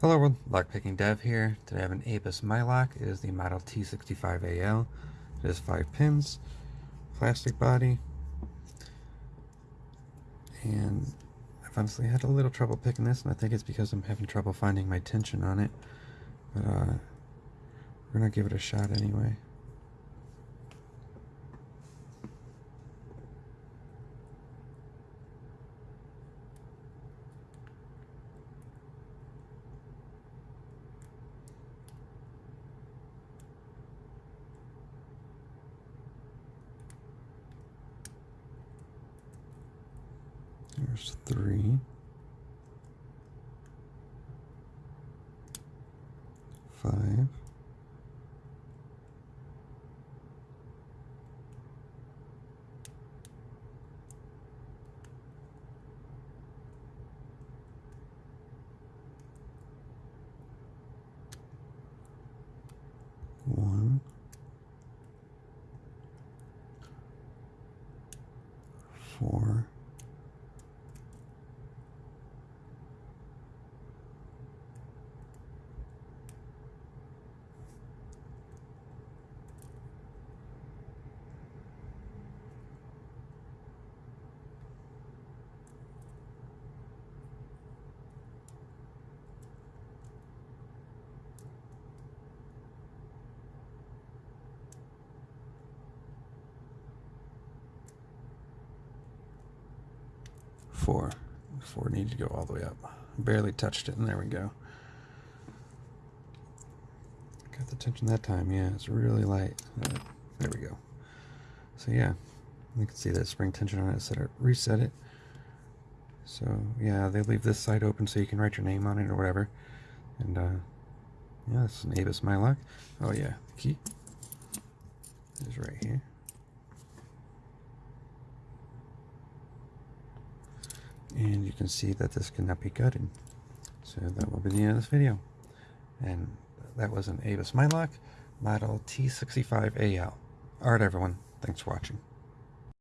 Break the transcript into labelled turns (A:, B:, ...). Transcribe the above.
A: Hello world, Lockpicking Dev here. Today I have an Abus Mylock. It is the model T65AL. It has five pins, plastic body, and I've honestly had a little trouble picking this, and I think it's because I'm having trouble finding my tension on it. But uh, we're gonna give it a shot anyway. There's three. Five. One. Four. Four. Four needs to go all the way up. Barely touched it, and there we go. Got the tension that time, yeah, it's really light. Uh, there we go. So yeah, you can see that spring tension on it, set it, reset it. So yeah, they leave this side open so you can write your name on it or whatever. And uh, yeah, this is an Abus Mylock. Oh yeah, the key is right here. And you can see that this cannot be gutted. So that will be the end of this video. And that was an Abus Mylock model T65AL. Alright everyone, thanks for watching.